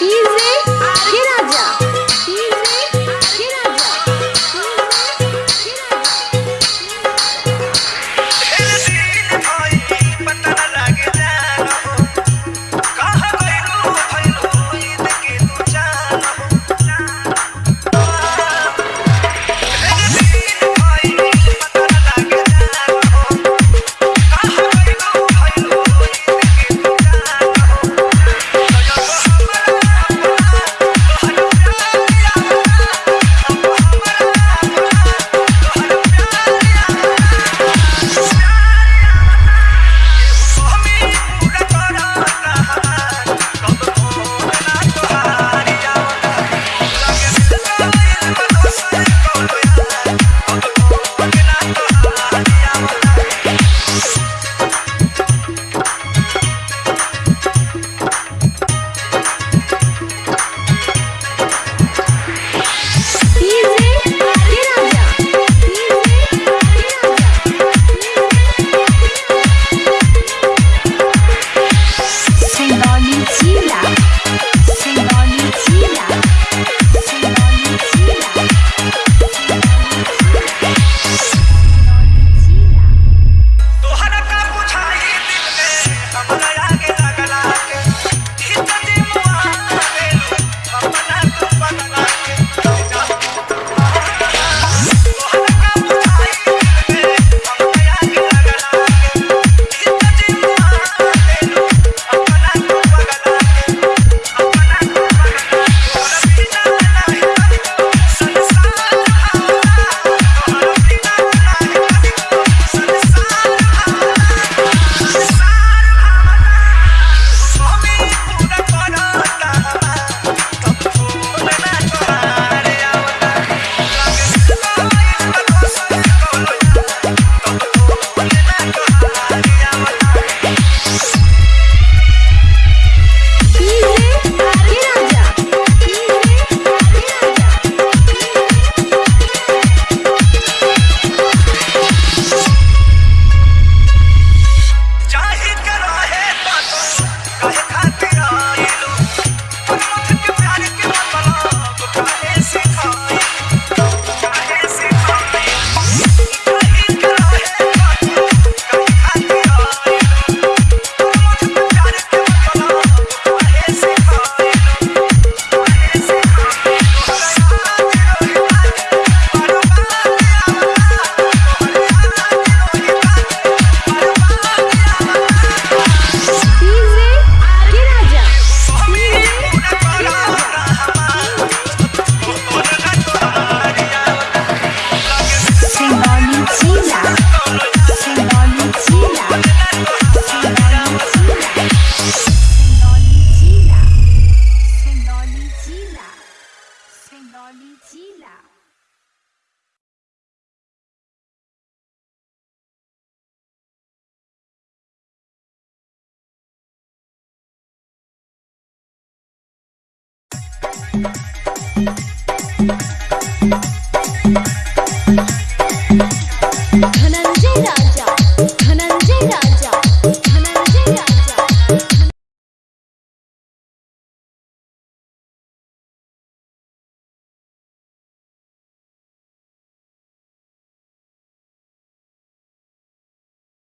Easy. Body